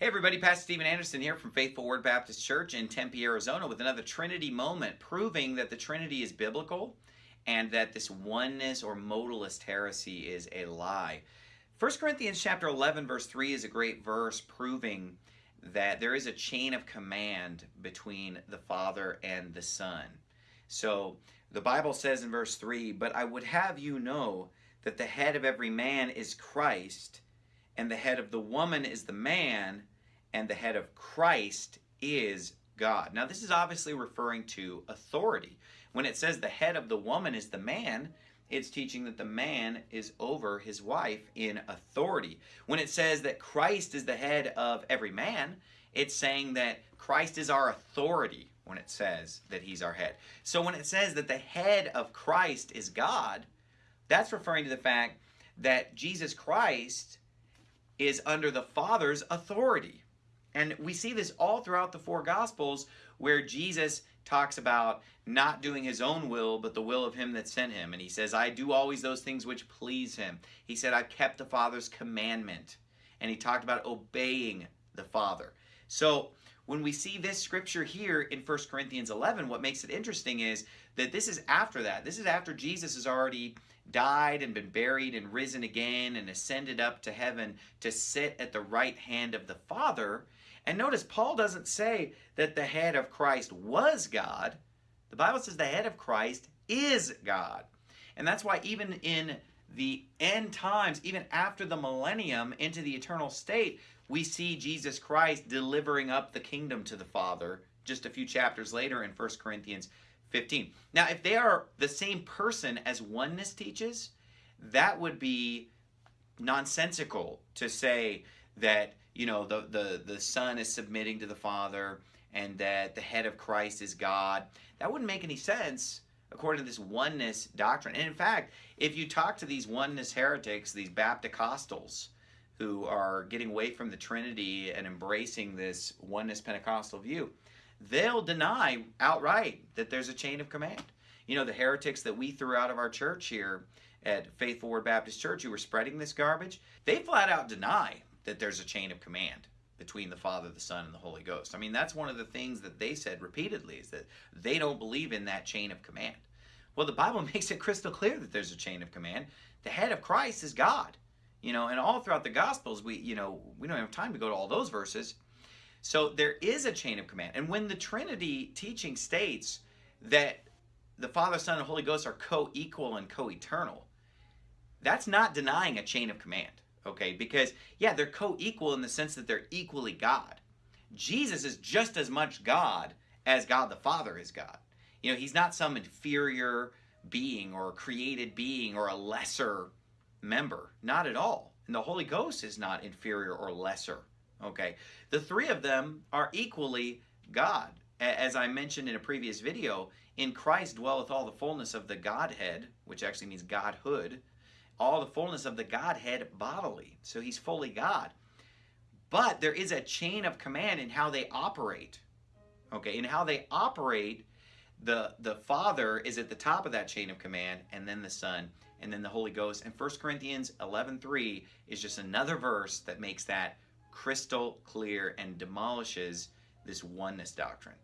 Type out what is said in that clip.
Hey everybody, Pastor Steven Anderson here from Faithful Word Baptist Church in Tempe, Arizona with another Trinity moment proving that the Trinity is biblical and that this oneness or modalist heresy is a lie. 1 Corinthians chapter 11 verse 3 is a great verse proving that there is a chain of command between the Father and the Son. So the Bible says in verse 3, But I would have you know that the head of every man is Christ, and the head of the woman is the man, and the head of Christ is God. Now, this is obviously referring to authority. When it says the head of the woman is the man, it's teaching that the man is over his wife in authority. When it says that Christ is the head of every man, it's saying that Christ is our authority when it says that he's our head. So when it says that the head of Christ is God, that's referring to the fact that Jesus Christ is under the Father's authority. And we see this all throughout the four Gospels where Jesus talks about not doing his own will, but the will of him that sent him. And he says, I do always those things which please him. He said, I've kept the Father's commandment. And he talked about obeying the Father. So when we see this scripture here in 1 Corinthians 11, what makes it interesting is that this is after that. This is after Jesus has already died and been buried and risen again and ascended up to heaven to sit at the right hand of the Father. And notice, Paul doesn't say that the head of Christ was God. The Bible says the head of Christ is God. And that's why even in the end times, even after the millennium into the eternal state, we see Jesus Christ delivering up the kingdom to the Father just a few chapters later in 1 Corinthians 15. Now, if they are the same person as oneness teaches, that would be nonsensical to say that you know the the the son is submitting to the father and that the head of Christ is God. That wouldn't make any sense according to this oneness doctrine. And in fact, if you talk to these oneness heretics, these Baptist who are getting away from the Trinity and embracing this oneness Pentecostal view, they'll deny outright that there's a chain of command. You know, the heretics that we threw out of our church here at Faithful Word Baptist Church who were spreading this garbage, they flat out deny that there's a chain of command between the Father, the Son, and the Holy Ghost. I mean, that's one of the things that they said repeatedly is that they don't believe in that chain of command. Well, the Bible makes it crystal clear that there's a chain of command. The head of Christ is God. You know, and all throughout the Gospels, we, you know, we don't have time to go to all those verses. So there is a chain of command. And when the Trinity teaching states that the Father, Son, and Holy Ghost are co-equal and co-eternal, that's not denying a chain of command okay? Because, yeah, they're co-equal in the sense that they're equally God. Jesus is just as much God as God the Father is God. You know, he's not some inferior being or created being or a lesser member. Not at all. And the Holy Ghost is not inferior or lesser, okay? The three of them are equally God. As I mentioned in a previous video, in Christ dwelleth all the fullness of the Godhead, which actually means Godhood, all the fullness of the Godhead bodily. So he's fully God. But there is a chain of command in how they operate. Okay, in how they operate, the, the Father is at the top of that chain of command, and then the Son, and then the Holy Ghost. And 1 Corinthians 11.3 is just another verse that makes that crystal clear and demolishes this oneness doctrine.